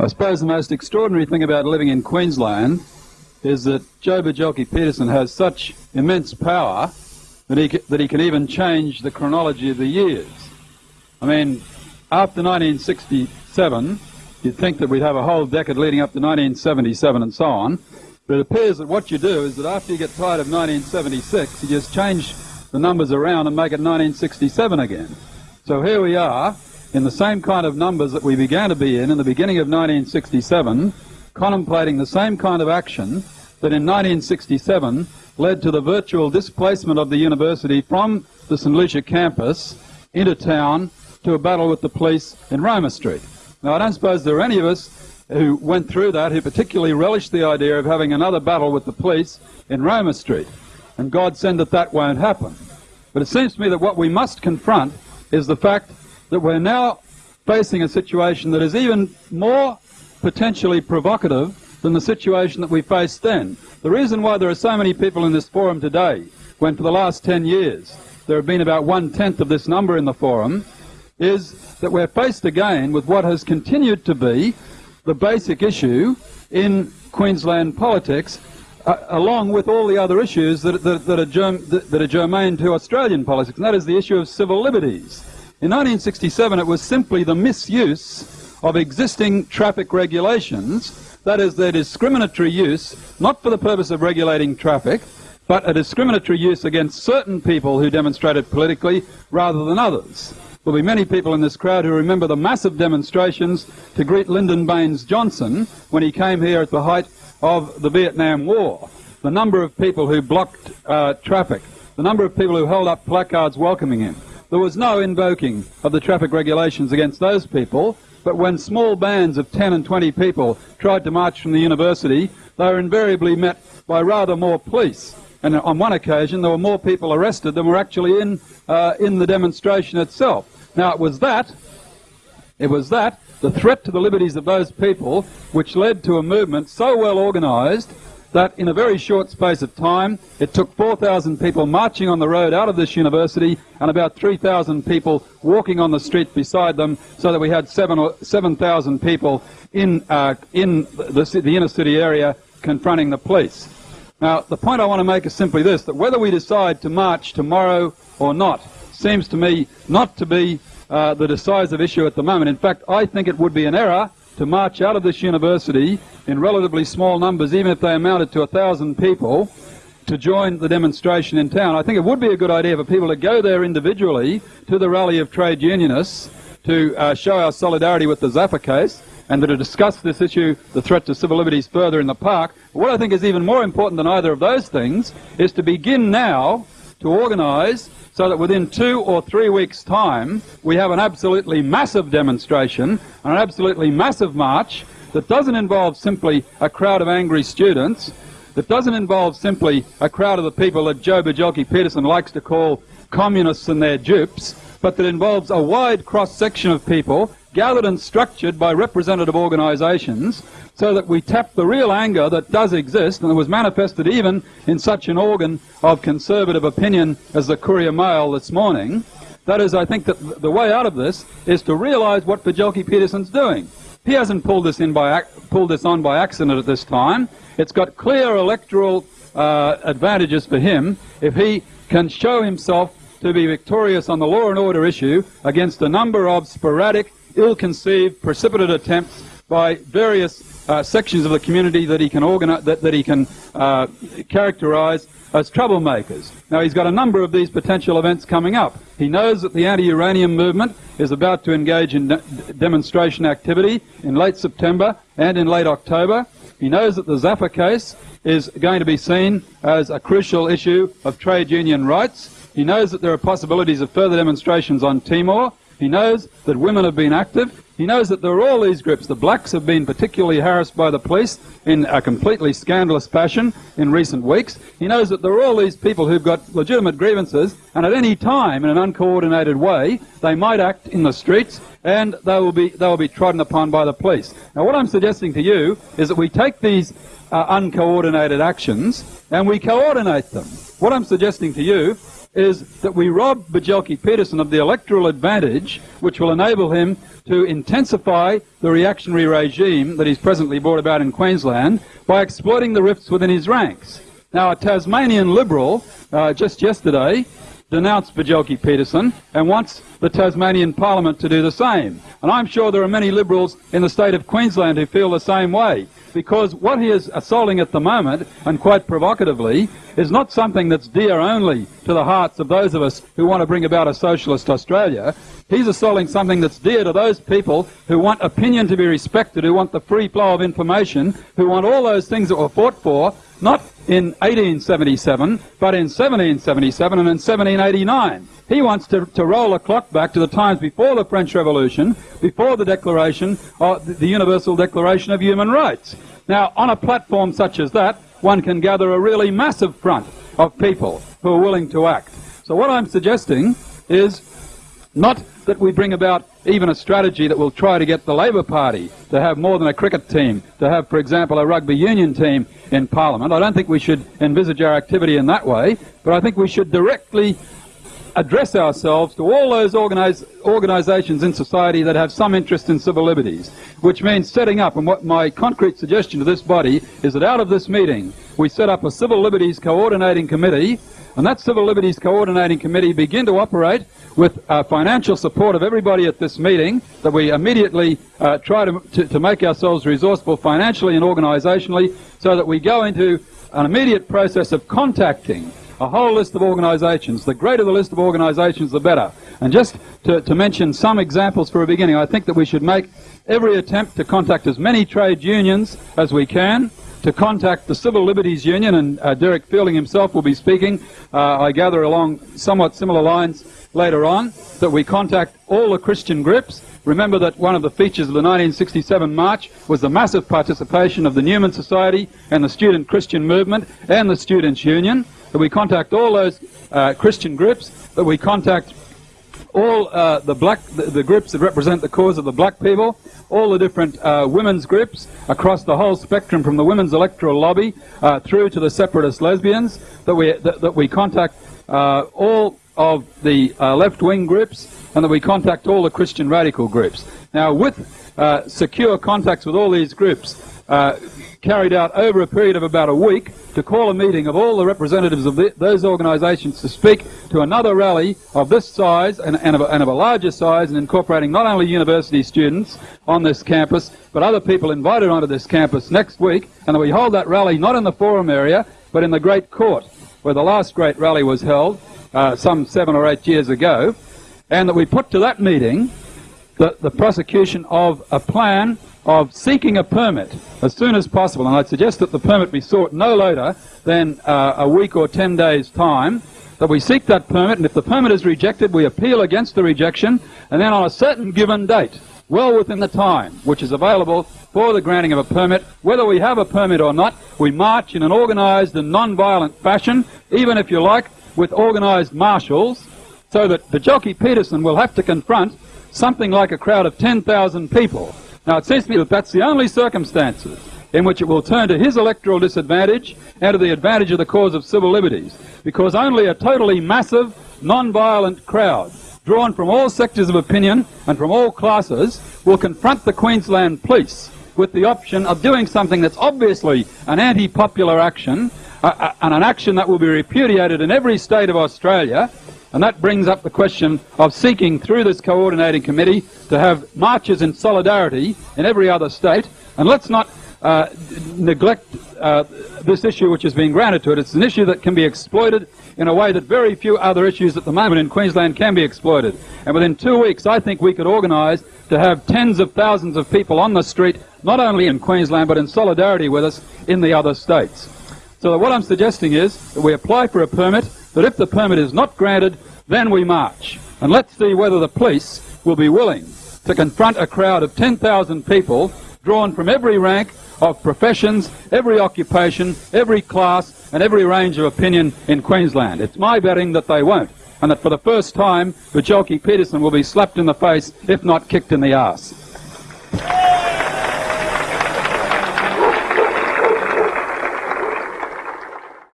I suppose the most extraordinary thing about living in Queensland is that Joh Bjelke-Petersen has such immense power that he, that he can even change the chronology of the years. I mean, after 1967, you'd think that we'd have a whole decade leading up to 1977 and so on, but it appears that what you do is that after you get tired of 1976, you just change the numbers around and make it 1967 again. So here we are, in the same kind of numbers that we began to be in in the beginning of 1967, contemplating the same kind of action that in 1967 led to the virtual displacement of the university from the St Lucia campus into town to a battle with the police in Roma Street. Now, I don't suppose there are any of us who went through that who particularly relished the idea of having another battle with the police in Roma Street. And God send that that won't happen. But it seems to me that what we must confront is the fact that we're now facing a situation that is even more potentially provocative than the situation that we faced then. The reason why there are so many people in this forum today, when for the last 10 years there have been about one-tenth of this number in the forum, is that we're faced again with what has continued to be the basic issue in Queensland politics, uh, along with all the other issues that, that, that, are germ, that, that are germane to Australian politics, and that is the issue of civil liberties. In 1967, it was simply the misuse of existing traffic regulations, that is, their discriminatory use, not for the purpose of regulating traffic, but a discriminatory use against certain people who demonstrated politically rather than others. There'll be many people in this crowd who remember the massive demonstrations to greet Lyndon Baines Johnson when he came here at the height of the Vietnam War. The number of people who blocked uh, traffic, the number of people who held up placards welcoming him, there was no invoking of the traffic regulations against those people, but when small bands of 10 and 20 people tried to march from the university, they were invariably met by rather more police. And on one occasion, there were more people arrested than were actually in, uh, in the demonstration itself. Now, it was that, it was that, the threat to the liberties of those people, which led to a movement so well organized that in a very short space of time, it took 4,000 people marching on the road out of this university and about 3,000 people walking on the street beside them so that we had 7,000 people in, uh, in the, the inner city area confronting the police. Now, the point I want to make is simply this, that whether we decide to march tomorrow or not seems to me not to be uh, the decisive issue at the moment. In fact, I think it would be an error to march out of this university in relatively small numbers, even if they amounted to a thousand people, to join the demonstration in town. I think it would be a good idea for people to go there individually to the rally of trade unionists to uh, show our solidarity with the Zaffa case and to discuss this issue, the threat to civil liberties, further in the park. What I think is even more important than either of those things is to begin now to organise so that within two or three weeks' time we have an absolutely massive demonstration, and an absolutely massive march that doesn't involve simply a crowd of angry students, that doesn't involve simply a crowd of the people that Joh Bjelke-Petersen likes to call communists and their dupes, but that involves a wide cross-section of people gathered and structured by representative organisations so that we tap the real anger that does exist and was manifested even in such an organ of conservative opinion as the Courier Mail this morning. That is, I think that the way out of this is to realise what Bjelke-Petersen's doing. He hasn't pulled this, in by, pulled this on by accident at this time. It's got clear electoral uh, advantages for him if he can show himself to be victorious on the law and order issue against a number of sporadic, ill-conceived, precipitate attempts by various uh, sections of the community that he can organize, that, that he can uh, characterize as troublemakers. Now, he's got a number of these potential events coming up. He knows that the anti-uranium movement is about to engage in de demonstration activity in late September and in late October. He knows that the Zaffa case is going to be seen as a crucial issue of trade union rights. He knows that there are possibilities of further demonstrations on Timor. He knows that women have been active. He knows that there are all these groups. The blacks have been particularly harassed by the police in a completely scandalous fashion in recent weeks. He knows that there are all these people who've got legitimate grievances, and at any time, in an uncoordinated way, they might act in the streets and they will be, they will be trodden upon by the police. Now, what I'm suggesting to you is that we take these uh, uncoordinated actions and we coordinate them. What I'm suggesting to you is that we rob Bjelke Petersen of the electoral advantage which will enable him to intensify the reactionary regime that he's presently brought about in Queensland by exploiting the rifts within his ranks. Now, a Tasmanian Liberal uh, just yesterday denounced Bjelke Petersen and wants the Tasmanian Parliament to do the same. And I'm sure there are many Liberals in the state of Queensland who feel the same way because what he is assaulting at the moment, and quite provocatively, is not something that's dear only to the hearts of those of us who want to bring about a socialist Australia. He's assaulting something that's dear to those people who want opinion to be respected, who want the free flow of information, who want all those things that were fought for, not in 1877, but in 1777 and in 1789. He wants to, to roll the clock back to the times before the French Revolution, before the Declaration, uh, of the Universal Declaration of Human Rights. Now, on a platform such as that, one can gather a really massive front of people who are willing to act. So what I'm suggesting is not that we bring about even a strategy that will try to get the Labor Party to have more than a cricket team, to have, for example, a rugby union team in Parliament. I don't think we should envisage our activity in that way, but I think we should directly address ourselves to all those organize, organizations in society that have some interest in civil liberties, which means setting up, and what my concrete suggestion to this body is that out of this meeting, we set up a civil liberties coordinating committee, and that civil liberties coordinating committee begin to operate with uh, financial support of everybody at this meeting, that we immediately uh, try to, to, to make ourselves resourceful financially and organisationally, so that we go into an immediate process of contacting a whole list of organisations. The greater the list of organisations, the better. And just to, to, mention some examples for a beginning, I think that we should make every attempt to contact as many trade unions as we can, to contact the Civil Liberties Union, and uh, Derek Fielding himself will be speaking, uh, I gather along somewhat similar lines later on, that we contact all the Christian groups. Remember that one of the features of the 1967 march was the massive participation of the Newman Society and the Student Christian Movement and the Students' Union that we contact all those uh, Christian groups, that we contact all uh, the black the, the, groups that represent the cause of the black people, all the different uh, women's groups across the whole spectrum, from the women's electoral lobby uh, through to the separatist lesbians, that we that, that we contact uh, all of the uh, left-wing groups, and that we contact all the Christian radical groups. Now, with uh, secure contacts with all these groups, carried out over a period of about a week to call a meeting of all the representatives of the, those organisations to speak to another rally of this size and, and, of a, and, of a, larger size and incorporating not only university students on this campus but other people invited onto this campus next week. And that we hold that rally not in the forum area but in the great court where the last great rally was held uh, some seven or eight years ago. And that we put to that meeting the, the prosecution of a plan of seeking a permit as soon as possible, and I'd suggest that the permit be sought no later than uh, a week or ten days' time, that we seek that permit, and if the permit is rejected, we appeal against the rejection, and then on a certain given date, well within the time which is available for the granting of a permit, whether we have a permit or not, we march in an organised and non-violent fashion, even if you like, with organised marshals, so that Bjelke Petersen will have to confront something like a crowd of 10,000 people now, it seems to me that that's the only circumstances in which it will turn to his electoral disadvantage and to the advantage of the cause of civil liberties, because only a totally massive, non-violent crowd, drawn from all sectors of opinion and from all classes, will confront the Queensland police with the option of doing something that's obviously an anti-popular action, uh, and an action that will be repudiated in every state of Australia, and that brings up the question of seeking through this coordinating committee to have marches in solidarity in every other state. And let's not uh, neglect uh, this issue which has been granted to it. It's an issue that can be exploited in a way that very few other issues at the moment in Queensland can be exploited. And within two weeks, I think we could organise to have tens of thousands of people on the street, not only in Queensland, but in solidarity with us in the other states. So what I'm suggesting is that we apply for a permit that if the permit is not granted, then we march. And let's see whether the police will be willing to confront a crowd of 10,000 people drawn from every rank of professions, every occupation, every class, and every range of opinion in Queensland. It's my betting that they won't, and that for the first time, Bjelke Petersen will be slapped in the face, if not kicked in the arse.